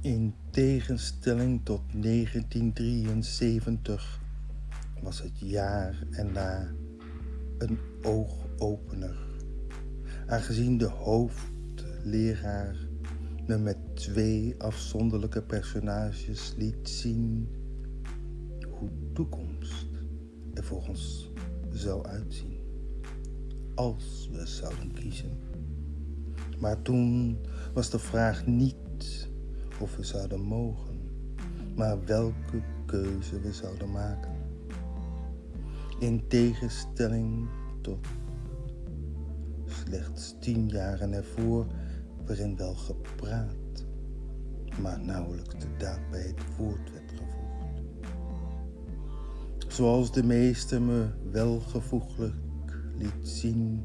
In tegenstelling tot 1973 was het jaar erna een oogopener, aangezien de hoofdleraar me met twee afzonderlijke personages liet zien hoe toekomst er voor ons zou uitzien als we zouden kiezen. Maar toen was de vraag niet of we zouden mogen, maar welke keuze we zouden maken. In tegenstelling tot slechts tien jaren ervoor, waarin wel gepraat, maar nauwelijks de daad bij het woord werd gevoegd. Zoals de meester me welgevoeglijk liet zien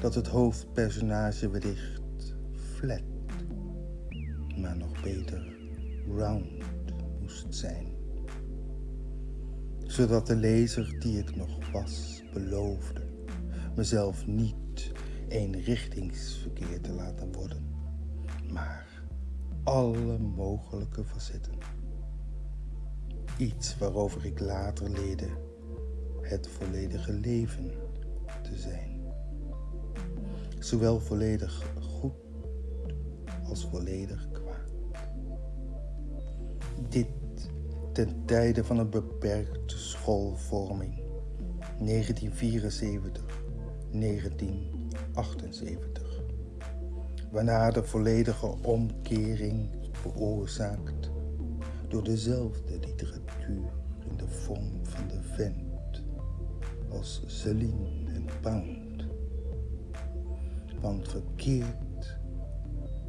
dat het hoofdpersonage wellicht flat, maar nog beter round moest zijn. Zodat de lezer die ik nog was beloofde mezelf niet eenrichtingsverkeer te laten worden, maar alle mogelijke facetten. Iets waarover ik later leerde het volledige leven te zijn zowel volledig goed als volledig kwaad. Dit ten tijde van een beperkte schoolvorming. 1974, 1978, waarna de volledige omkering veroorzaakt door dezelfde literatuur in de vorm van de vent als Celine en Pound. Want verkeerd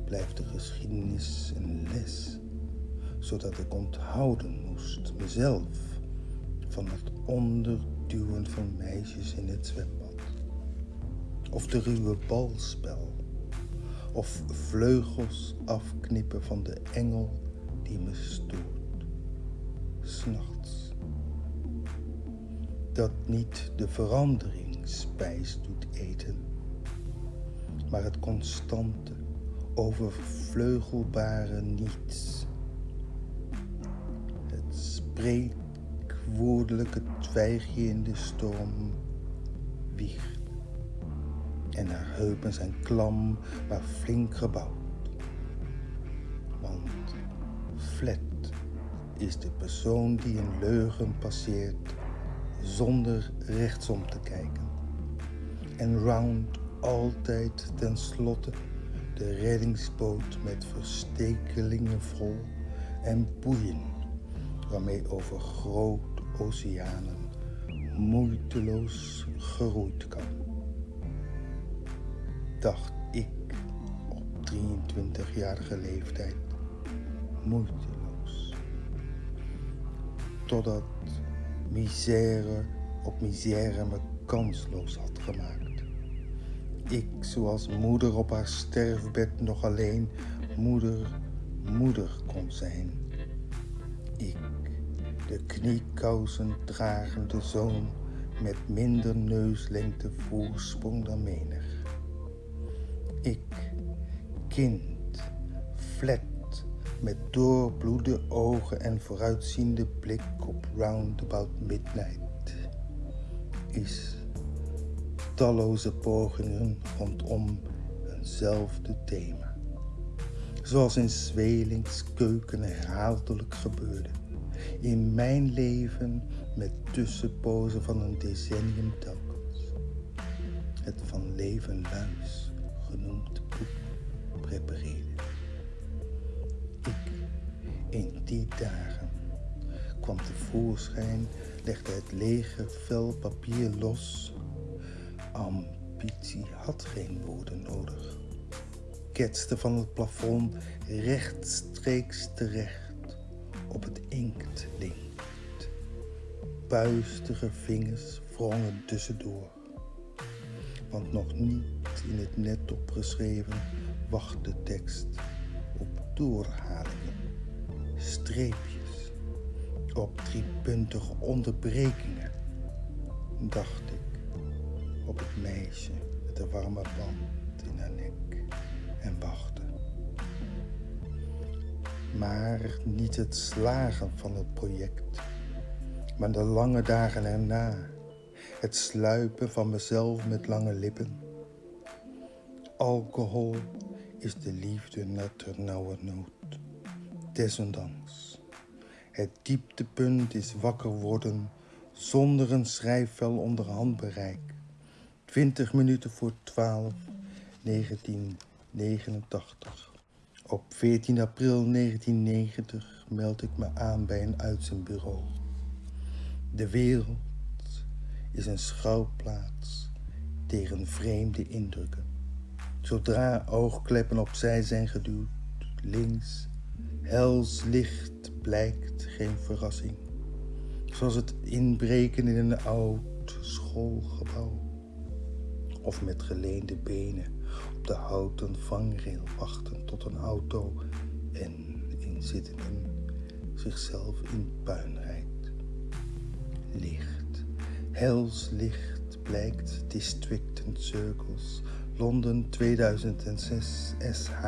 blijft de geschiedenis een les, zodat ik onthouden moest mezelf van het onderduwen van meisjes in het zwembad. Of de ruwe balspel, of vleugels afknippen van de engel die me stoort, s'nachts. Dat niet de verandering spijs doet eten maar het constante, overvleugelbare niets. Spreekwoordelijke twijgje in de storm wiegt. En haar heupen zijn klam, maar flink gebouwd. Want flat is de persoon die een leugen passeert zonder rechtsom te kijken. En round altijd tenslotte de reddingsboot met verstekelingen vol en boeien waarmee over grote oceanen moeiteloos geroeid kan. Dacht ik op 23-jarige leeftijd moeiteloos. Totdat misère op misère me kansloos had gemaakt ik, zoals moeder op haar sterfbed nog alleen moeder, moeder kon zijn. Ik, de kniekousen dragende zoon met minder neuslengte voorsprong dan menig. Ik, kind, flat met doorbloede ogen en vooruitziende blik op roundabout midnight, is talloze pogingen rondom eenzelfde thema. Zoals in Zwelings keuken herhaaldelijk gebeurde. In mijn leven met tussenpozen van een decennium telkens. Het van leven luis genoemd boek prepareerde. Ik, in die dagen, kwam tevoorschijn, legde het lege vel papier los Ambitie had geen woorden nodig. Ketste van het plafond rechtstreeks terecht op het inktlint. Puistige vingers wrongen tussendoor. Want nog niet in het net opgeschreven wacht de tekst op doorhalingen, streepjes, op driepuntige onderbrekingen, dacht ik op het meisje met de warme band in haar nek Maar niet het slagen van het project, maar de lange dagen erna. Het sluipen van mezelf met lange lippen. Alcohol is de liefde naar ternauwernood. Desondanks. Het dieptepunt is wakker worden zonder een schrijfvel onder handbereik. 20 minuten voor 12, 1989. Op 14 april 1990 meld ik me aan bij een uitzendbureau. De wereld is een schouwplaats tegen vreemde indrukken. Zodra oogkleppen opzij zijn geduwd, links, hels licht blijkt geen verrassing. Zoals het inbreken in een oud schoolgebouw. Of met geleende benen op de houten vangrail wachten een auto en inzittenden zichzelf in puin rijdt. Licht, hels licht blijkt District Circles Londen 2006 SH,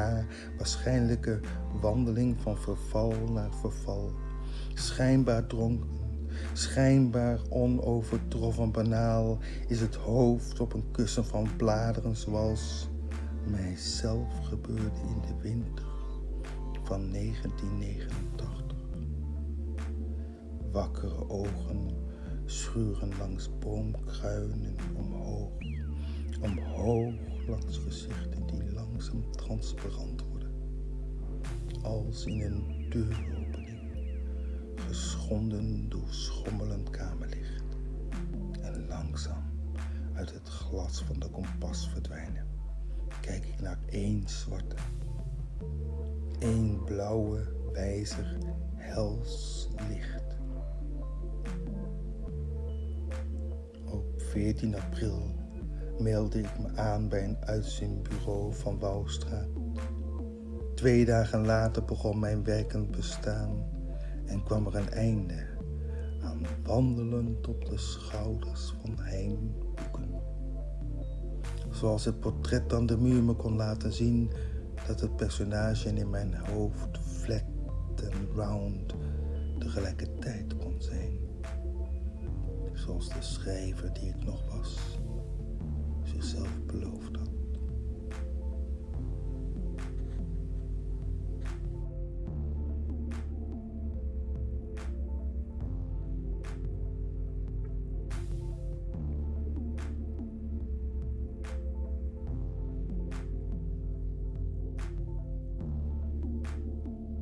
waarschijnlijke wandeling van verval naar verval. Schijnbaar dronken, schijnbaar onovertroffen banaal is het hoofd op een kussen van bladeren zoals mijzelf gebeurde in de winter van 1989. Wakkere ogen schuren langs boomkruinen omhoog, omhoog langs gezichten die langzaam transparant worden, als in een deuropening, geschonden door schommelend kamerlicht en langzaam uit het glas van de kompas verdwijnen. Kijk ik naar één zwarte, één blauwe wijzer hels licht. Op 14 april meldde ik me aan bij een uitzendbureau van Wouwstraat. Twee dagen later begon mijn werkend bestaan en kwam er een einde aan wandelend op de schouders van heimboeken. Zoals het portret aan de muur me kon laten zien dat het personage in mijn hoofd flat en round tegelijkertijd kon zijn. Zoals de schrijver die ik nog was zichzelf beloofd had.